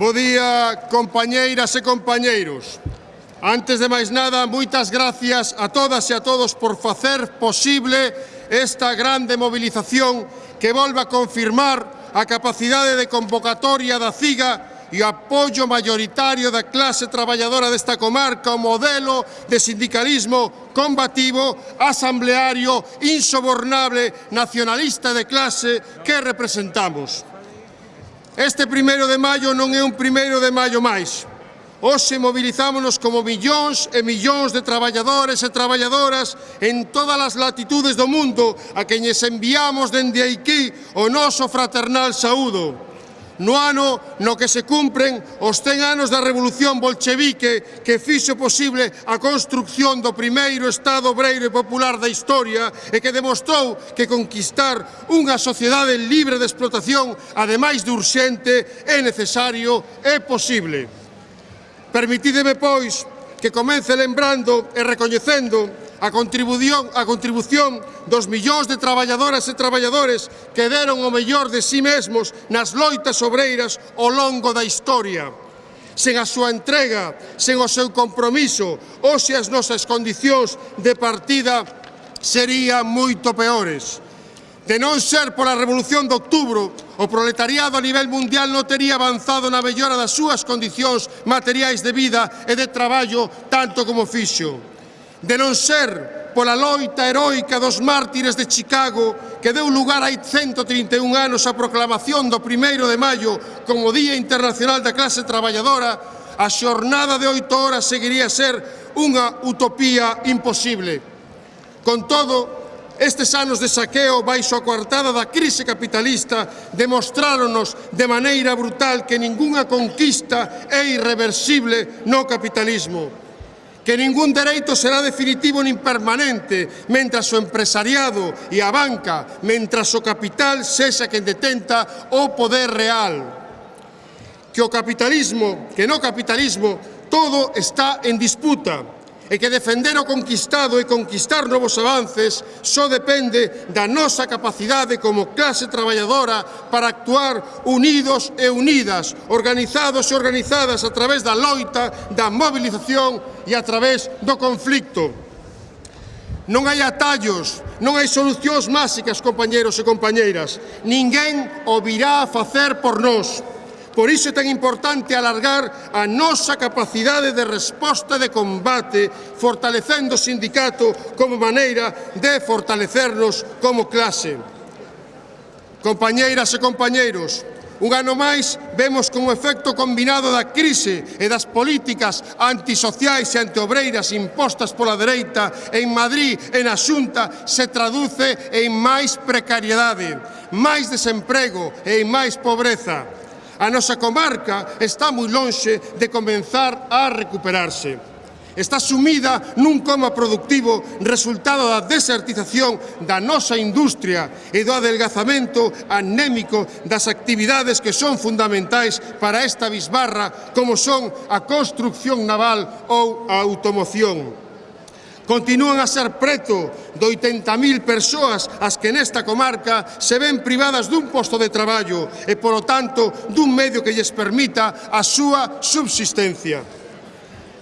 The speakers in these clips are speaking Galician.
Bo día, compañeiras e compañeiros. Antes de máis nada, moitas gracias a todas e a todos por facer posible esta grande movilización que volva a confirmar a capacidade de convocatoria da CIGA e o apoio maioritario da clase traballadora desta comarca o modelo de sindicalismo combativo, asambleario, insobornable, nacionalista de clase que representamos. Este primeiro de maio non é un primeiro de maio máis. Hoxe movilizámonos como millóns e millóns de traballadores e traballadoras en todas as latitudes do mundo a queñes enviamos dende aquí o noso fraternal saúdo no ano no que se cumpren os 100 anos da Revolución Bolchevique que fixo posible a construcción do primeiro Estado obreiro e popular da historia e que demostrou que conquistar unha sociedade libre de explotación, ademais de urxente, é necesario e posible. Permitídeme, pois, que comece lembrando e recoñecendo a contribución, a contribución dos millóns de traballadoras e traballadores que deron o mellor de si sí mesmos nas loitas obreiras ao longo da historia. Sen a súa entrega, sen o seu compromiso, hoxe as nosas condicións de partida serían moito peores. De non ser pola Revolución de Outubro, o proletariado a nivel mundial non tería avanzado na mellora das súas condicións materiais de vida e de traballo tanto como fixo de non ser pola loita heroica dos mártires de Chicago que deu lugar hai 131 anos á proclamación do 1 de maio como Día Internacional da Clase Traballadora, a xornada de oito horas seguiría a ser unha utopía imposible. Con todo, Estes anos de saqueo baixo a coartada da crise capitalista demostráronos de maneira brutal que ningunha conquista é irreversible no capitalismo que ningún dereito será definitivo nin permanente mentras o empresariado e a banca, mentras o capital sexa quen detenta o poder real. Que o capitalismo, que no capitalismo, todo está en disputa e que defender o conquistado e conquistar novos avances só depende da nosa capacidade como clase traballadora para actuar unidos e unidas, organizados e organizadas a través da loita, da mobilización e a través do conflicto. Non hai atallos, non hai solucións máxicas, compañeros e compañeiras. Ninguén o virá a facer por nós. Por iso é tan importante alargar a nosa capacidade de resposta de combate, fortalecendo o sindicato como maneira de fortalecernos como clase. Compañeiras e compañeiros, Un ano máis vemos como efecto combinado da crise e das políticas antisociais e antiobreiras impostas pola dereita en Madrid e na Xunta se traduce en máis precariedade, máis desemprego e en máis pobreza. A nosa comarca está moi lonxe de comenzar a recuperarse. Está sumida nun coma productivo resultado da desertización da nosa industria e do adelgazamento anémico das actividades que son fundamentais para esta bisbarra como son a construcción naval ou a automoción. Continúan a ser preto de 80.000 persoas as que nesta comarca se ven privadas dun posto de traballo e, polo tanto, dun medio que lles permita a súa subsistencia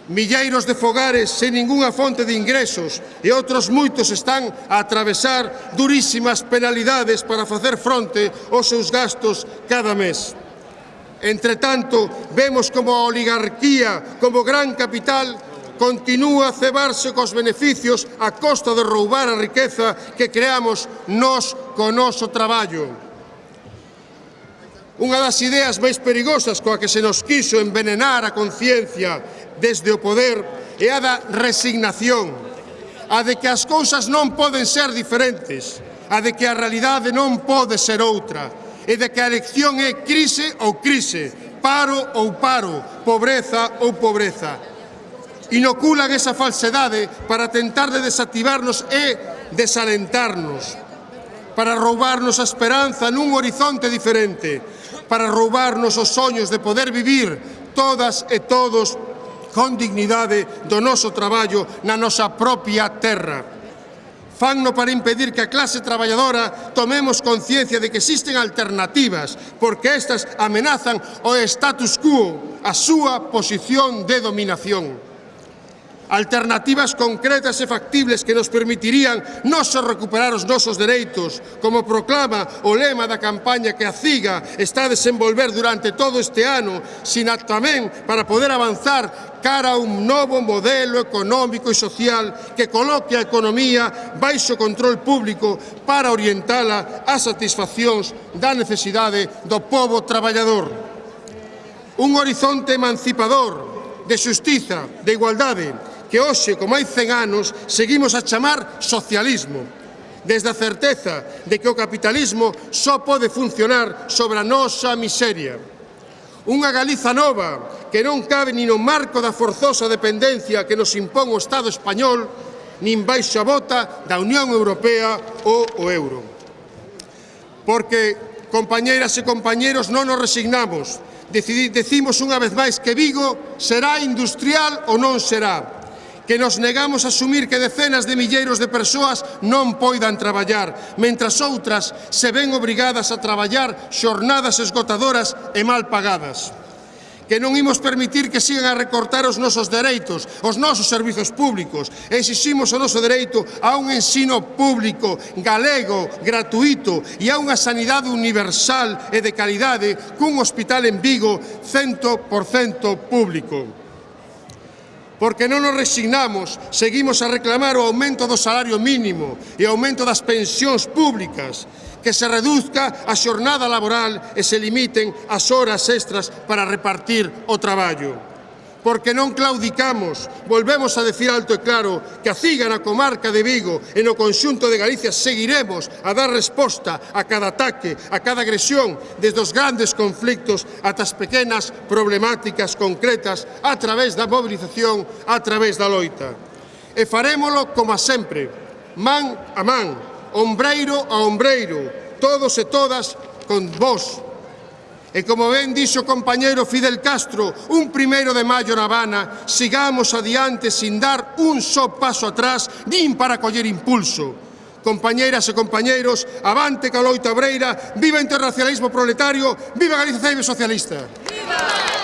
milleiros de fogares sen ningunha fonte de ingresos e outros moitos están a atravesar durísimas penalidades para facer fronte aos seus gastos cada mes. Entretanto, vemos como a oligarquía, como gran capital, continúa a cebarse cos beneficios a costa de roubar a riqueza que creamos nós co noso traballo. Unha das ideas máis perigosas coa que se nos quiso envenenar a conciencia desde o poder é a da resignación, a de que as cousas non poden ser diferentes, a de que a realidade non pode ser outra, e de que a elección é crise ou crise, paro ou paro, pobreza ou pobreza inoculan esa falsedade para tentar de desactivarnos e desalentarnos, para roubarnos a esperanza nun horizonte diferente, para roubarnos os soños de poder vivir todas e todos con dignidade do noso traballo na nosa propia terra. Fanno para impedir que a clase traballadora tomemos conciencia de que existen alternativas, porque estas amenazan o status quo, a súa posición de dominación alternativas concretas e factibles que nos permitirían non só recuperar os nosos dereitos, como proclama o lema da campaña que a CIGA está a desenvolver durante todo este ano, sina tamén para poder avanzar cara a un novo modelo económico e social que coloque a economía baixo control público para orientala a satisfaccións da necesidade do povo traballador. Un horizonte emancipador, de xustiza, de igualdade, que hoxe, como hai 100 anos, seguimos a chamar socialismo, desde a certeza de que o capitalismo só pode funcionar sobre a nosa miseria. Unha Galiza nova que non cabe nin no marco da forzosa dependencia que nos impón o Estado español, nin baixo a bota da Unión Europea ou o euro. Porque, compañeiras e compañeros, non nos resignamos, decimos unha vez máis que Vigo será industrial ou non será que nos negamos a asumir que decenas de milleiros de persoas non poidan traballar, mentras outras se ven obrigadas a traballar xornadas esgotadoras e mal pagadas que non imos permitir que sigan a recortar os nosos dereitos, os nosos servizos públicos. Exiximos o noso dereito a un ensino público, galego, gratuito e a unha sanidade universal e de calidade cun hospital en Vigo 100% público porque non nos resignamos, seguimos a reclamar o aumento do salario mínimo e o aumento das pensións públicas, que se reduzca a xornada laboral e se limiten as horas extras para repartir o traballo porque non claudicamos. Volvemos a decir alto e claro que a Ciga na comarca de Vigo e no conxunto de Galicia seguiremos a dar resposta a cada ataque, a cada agresión, desde os grandes conflictos ata as pequenas problemáticas concretas a través da mobilización, a través da loita. E farémolo como a sempre, man a man, ombreiro a ombreiro, todos e todas con vos, E como ben dixo o compañeiro Fidel Castro, un primeiro de maio na Habana, sigamos adiante sin dar un só paso atrás, nin para coller impulso. Compañeiras e compañeiros, avante ca loita obreira, viva o interracialismo proletario, viva Galicia Ceibe Socialista. Viva!